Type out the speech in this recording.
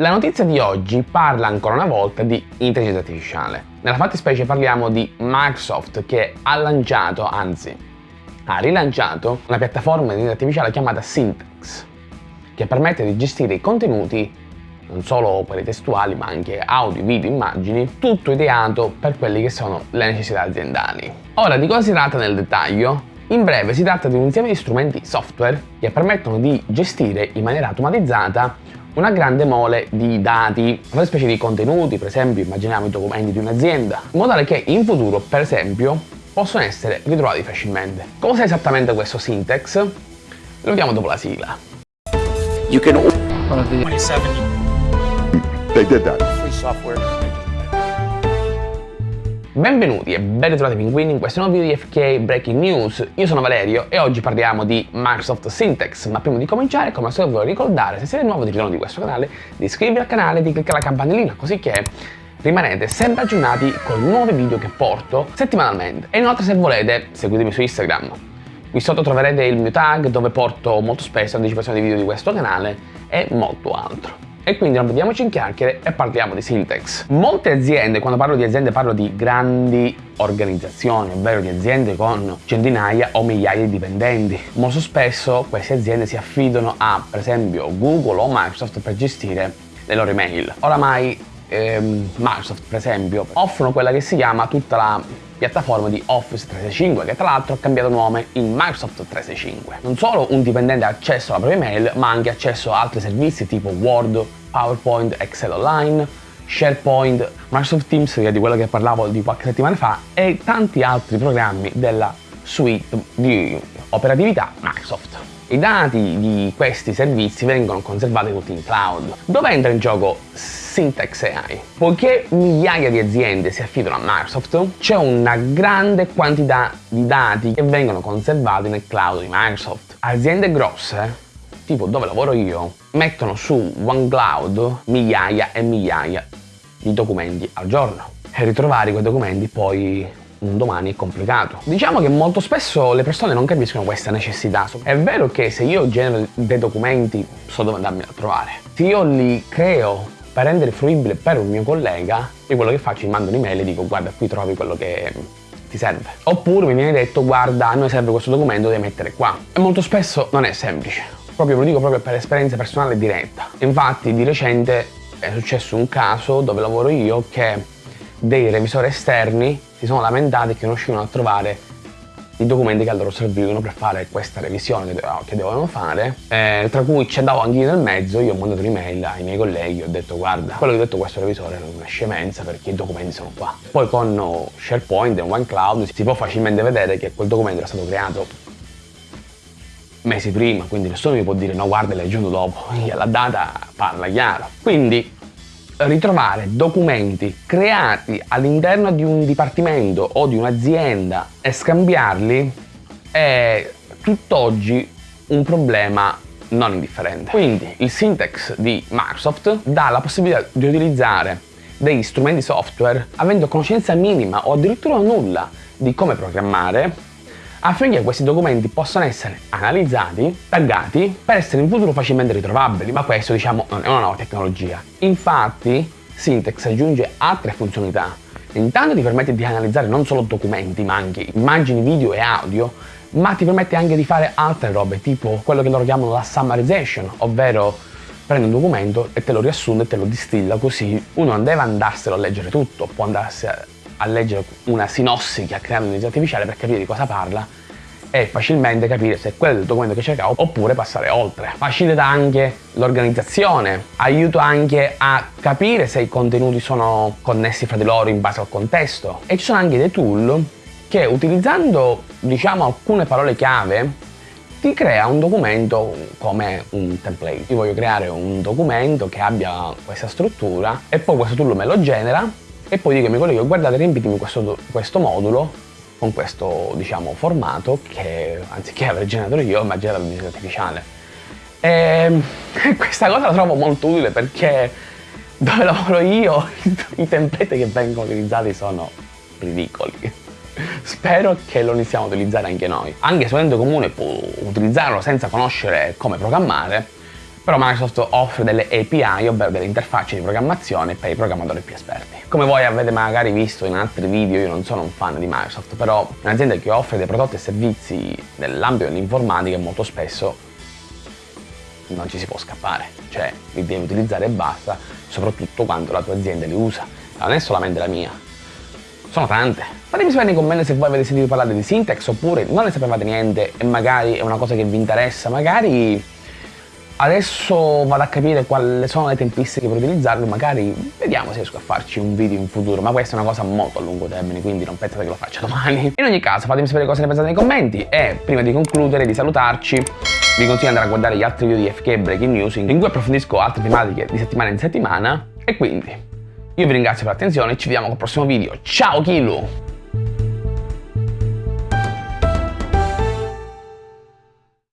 La notizia di oggi parla ancora una volta di intelligenza artificiale. Nella fattispecie parliamo di Microsoft che ha lanciato, anzi ha rilanciato, una piattaforma di intelligenza artificiale chiamata Syntax che permette di gestire i contenuti non solo quelli testuali ma anche audio, video, immagini, tutto ideato per quelle che sono le necessità aziendali. Ora di cosa si tratta nel dettaglio? In breve si tratta di un insieme di strumenti software che permettono di gestire in maniera automatizzata una grande mole di dati, una specie di contenuti, per esempio immaginiamo i documenti di un'azienda, in modo tale che in futuro, per esempio, possono essere ritrovati facilmente. Cos'è esattamente questo syntax? Lo vediamo dopo la sigla. You can 27 They did that. free software Benvenuti e ben ritrovati pinguini in questo nuovo video di FK Breaking News. Io sono Valerio e oggi parliamo di Microsoft Syntax, ma prima di cominciare come al solito voglio ricordare se siete nuovo di ritorno di questo canale di iscrivervi al canale e di cliccare la campanellina così che rimanete sempre aggiornati con nuovi video che porto settimanalmente. E inoltre se volete seguitemi su Instagram. Qui sotto troverete il mio tag dove porto molto spesso anticipazioni di video di questo canale e molto altro. E quindi non vediamoci in chiacchiere e parliamo di Syntax. Molte aziende, quando parlo di aziende parlo di grandi organizzazioni, ovvero di aziende con centinaia o migliaia di dipendenti. Molto spesso queste aziende si affidano a, per esempio, Google o Microsoft per gestire le loro email. Oramai ehm, Microsoft, per esempio, offrono quella che si chiama tutta la piattaforma di Office 365 che tra l'altro ha cambiato nome in Microsoft 365. Non solo un dipendente ha accesso alla propria email ma anche accesso a altri servizi tipo Word, PowerPoint, Excel Online, SharePoint, Microsoft Teams che è di quello che parlavo di qualche settimana fa e tanti altri programmi della suite di operatività Microsoft. I dati di questi servizi vengono conservati tutti in cloud. Dove entra in gioco Syntax AI. Poiché migliaia di aziende si affidano a Microsoft, c'è una grande quantità di dati che vengono conservati nel cloud di Microsoft. Aziende grosse, tipo dove lavoro io, mettono su OneCloud migliaia e migliaia di documenti al giorno. E ritrovare quei documenti poi un domani è complicato. Diciamo che molto spesso le persone non capiscono questa necessità. È vero che se io genero dei documenti so dove andarmi a trovare. Se io li creo per rendere fruibile per un mio collega, io quello che faccio gli mando un'email e dico guarda qui trovi quello che ti serve. Oppure mi viene detto guarda a noi serve questo documento, devi mettere qua. E molto spesso non è semplice. Proprio lo dico proprio per esperienza personale diretta. Infatti di recente è successo un caso dove lavoro io che dei revisori esterni si sono lamentati che non riuscivano a trovare i documenti che a loro servivano per fare questa revisione che, dovevano fare, eh, tra cui ci andavo anche io nel mezzo, io ho mandato un'email ai miei colleghi, ho detto guarda, quello che ho detto questo revisore è una scemenza perché i documenti sono qua. Poi con SharePoint e OneCloud si può facilmente vedere che quel documento era stato creato mesi prima, quindi nessuno mi può dire no guarda l'hai aggiunto dopo, la data parla chiaro. Quindi ritrovare documenti creati all'interno di un dipartimento o di un'azienda e scambiarli è tutt'oggi un problema non indifferente. Quindi il syntax di Microsoft dà la possibilità di utilizzare degli strumenti software avendo conoscenza minima o addirittura nulla di come programmare affinché questi documenti possano essere analizzati, taggati, per essere in futuro facilmente ritrovabili, ma questo diciamo non è una nuova tecnologia. Infatti Syntax aggiunge altre funzionalità. Intanto ti permette di analizzare non solo documenti, ma anche immagini, video e audio, ma ti permette anche di fare altre robe, tipo quello che loro chiamano la summarization, ovvero prende un documento e te lo riassunde e te lo distilla così uno non deve andarselo a leggere tutto, può andarsi a a leggere una sinossi che ha creato un'intelligenza artificiale per capire di cosa parla e facilmente capire se è quello del documento che cercavo oppure passare oltre. Facilita anche l'organizzazione, aiuta anche a capire se i contenuti sono connessi fra di loro in base al contesto e ci sono anche dei tool che utilizzando diciamo alcune parole chiave ti crea un documento come un template. Io voglio creare un documento che abbia questa struttura e poi questo tool me lo genera e poi dico ai miei colleghi guardate riempitemi questo, questo modulo con questo diciamo formato che anziché aver generato io ho immaginato l'intelligenza artificiale. E questa cosa la trovo molto utile perché dove lavoro io i template che vengono utilizzati sono ridicoli. Spero che lo iniziamo a utilizzare anche noi anche se un comune può utilizzarlo senza conoscere come programmare però Microsoft offre delle API, ovvero delle interfacce di programmazione per i programmatori più esperti. Come voi avete magari visto in altri video, io non sono un fan di Microsoft, però un'azienda che offre dei prodotti e servizi nell'ambito dell'informatica molto spesso non ci si può scappare, cioè li devi utilizzare e basta, soprattutto quando la tua azienda li usa, non è solamente la mia, sono tante. Fatemi sapere nei commenti se voi avete sentito parlare di Syntax oppure non ne sapevate niente e magari è una cosa che vi interessa, magari Adesso vado a capire quali sono le tempistiche per utilizzarlo, magari vediamo se riesco a farci un video in futuro, ma questa è una cosa molto a lungo termine, quindi non pensate che lo faccia domani. In ogni caso fatemi sapere cosa ne pensate nei commenti e prima di concludere, di salutarci, vi consiglio di andare a guardare gli altri video di FK Breaking News in cui approfondisco altre tematiche di settimana in settimana e quindi io vi ringrazio per l'attenzione ci vediamo col prossimo video. Ciao Kilu!